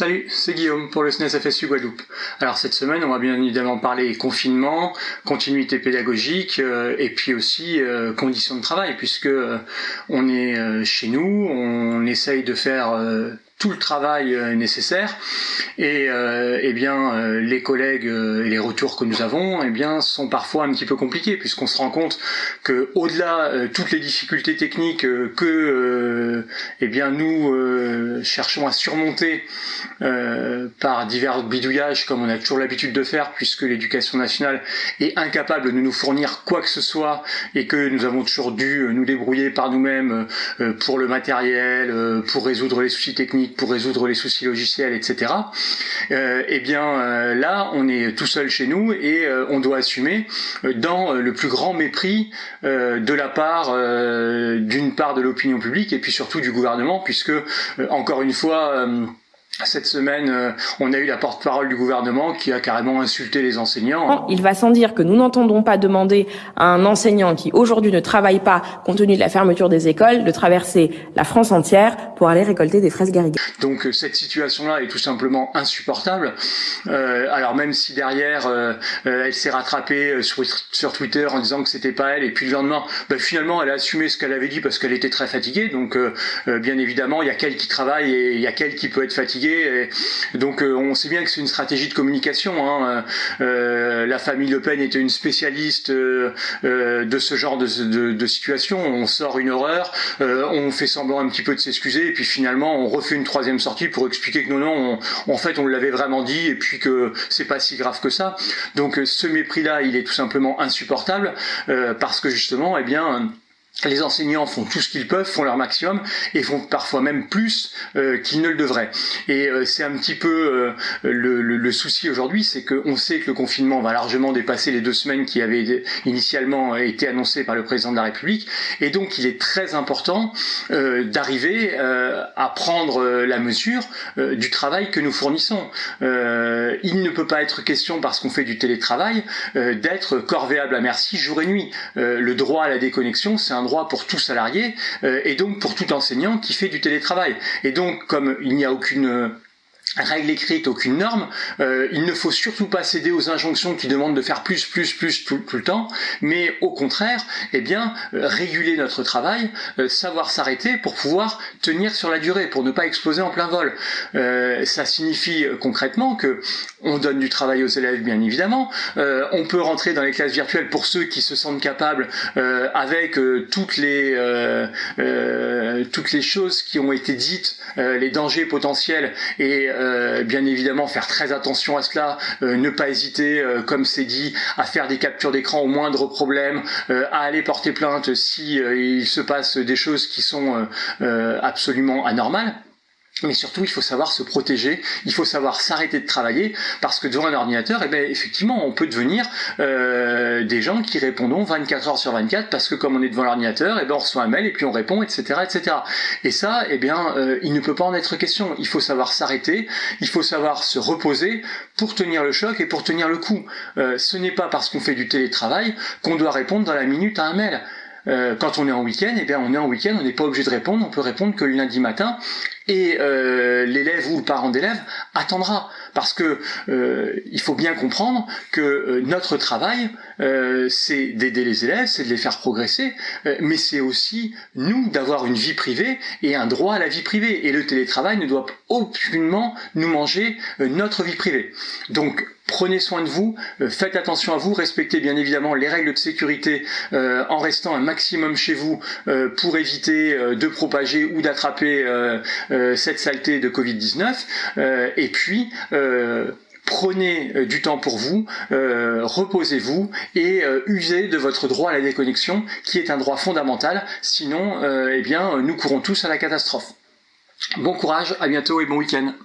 Salut, c'est Guillaume pour le SNES FSU Guadeloupe. Alors cette semaine, on va bien évidemment parler confinement, continuité pédagogique euh, et puis aussi euh, conditions de travail puisque euh, on est chez nous, on essaye de faire tout le travail euh, nécessaire. Et euh, eh bien euh, les collègues et les retours que nous avons eh bien sont parfois un petit peu compliqués puisqu'on se rend compte que au-delà toutes les difficultés techniques que eh bien nous cherchons à surmonter par divers bidouillages comme on a toujours l'habitude de faire puisque l'éducation nationale est incapable de nous fournir quoi que ce soit et que nous avons toujours dû nous débrouiller par nous-mêmes pour le matériel, pour résoudre les soucis techniques pour résoudre les soucis logiciels, etc. Euh, eh bien euh, là, on est tout seul chez nous et euh, on doit assumer dans le plus grand mépris de la part d'une part de l'opinion publique et puis surtout du gouvernement, puisque encore une fois cette semaine, euh, on a eu la porte-parole du gouvernement qui a carrément insulté les enseignants. Il va sans dire que nous n'entendons pas demander à un enseignant qui aujourd'hui ne travaille pas, compte tenu de la fermeture des écoles, de traverser la France entière pour aller récolter des fraises garrigues. Donc euh, cette situation-là est tout simplement insupportable. Euh, alors même si derrière, euh, elle s'est rattrapée sur, sur, Twitter en disant que c'était pas elle, et puis le lendemain, bah, finalement, elle a assumé ce qu'elle avait dit parce qu'elle était très fatiguée. Donc bien évidemment, il y a qu'elle qui travaille et il y a qu'elle qui peut être fatiguée donc euh, on sait bien que c'est une stratégie de communication. Hein. Euh, la famille Le Pen était une spécialiste euh, de ce genre de, situation. On sort une horreur, on fait semblant un petit peu de s'excuser, et puis finalement on refait une troisième sortie pour expliquer que non, non, en fait on l'avait vraiment dit, et puis que c'est pas si grave que ça. Donc ce mépris-là, il est tout simplement insupportable, parce que justement, eh bien les enseignants font tout ce qu'ils peuvent, font leur maximum et font parfois même plus euh, qu'ils ne le devraient. Et euh, c'est un petit peu euh, le, souci aujourd'hui, c'est qu'on sait que le confinement va largement dépasser les deux semaines qui avaient initialement été annoncées par le président de la République. Et donc il est très important d'arriver à prendre la mesure du travail que nous fournissons. il ne peut pas être question, parce qu'on fait du télétravail, d'être corvéable à merci jour et nuit. le droit à la déconnexion, c'est un droit pour tout salarié euh, et donc pour tout enseignant qui fait du télétravail. Et donc, comme il n'y a aucune règle écrite, aucune norme. Euh, il ne faut surtout pas céder aux injonctions qui demandent de faire plus, plus, plus tout, le temps, mais au contraire, eh bien, euh, réguler notre travail, euh, savoir s'arrêter pour pouvoir tenir sur la durée, pour ne pas exploser en plein vol. ça signifie concrètement que on donne du travail aux élèves, bien évidemment. on peut rentrer dans les classes virtuelles pour ceux qui se sentent capables, avec toutes les toutes les choses qui ont été dites, les dangers potentiels et euh, bien évidemment faire très attention à cela, euh, ne pas hésiter, euh, comme c'est dit, à faire des captures d'écran au moindre problème, à aller porter plainte si il se passe des choses qui sont absolument anormales. Mais surtout, il faut savoir se protéger, il faut savoir s'arrêter de travailler, parce que devant un ordinateur, eh bien, effectivement, on peut devenir euh, des gens qui répondent 24 heures sur 24, parce que comme on est devant l'ordinateur, eh bien, on reçoit un mail et puis on répond, etc. etc. Et ça, eh bien, euh, il ne peut pas en être question. Il faut savoir s'arrêter, il faut savoir se reposer pour tenir le choc et pour tenir le coup. Euh, ce n'est pas parce qu'on fait du télétravail qu'on doit répondre dans la minute à un mail. Euh, quand on est en week-end, eh bien on est en week-end, on n'est pas obligé de répondre, on peut répondre que le lundi matin, et euh, l'élève ou le parent d'élève attendra, parce que euh, il faut bien comprendre que notre travail, c'est d'aider les élèves, c'est de les faire progresser, mais c'est aussi nous d'avoir une vie privée et un droit à la vie privée, et le télétravail ne doit aucunement nous manger notre vie privée. Donc prenez soin de vous, euh, faites attention à vous, respectez bien évidemment les règles de sécurité euh, en restant un maximum chez vous euh, pour éviter de propager ou d'attraper cette saleté de Covid-19. et puis, prenez du temps pour vous, reposez-vous et usez de votre droit à la déconnexion qui est un droit fondamental, sinon eh bien, nous courons tous à la catastrophe. Bon courage, à bientôt et bon week-end.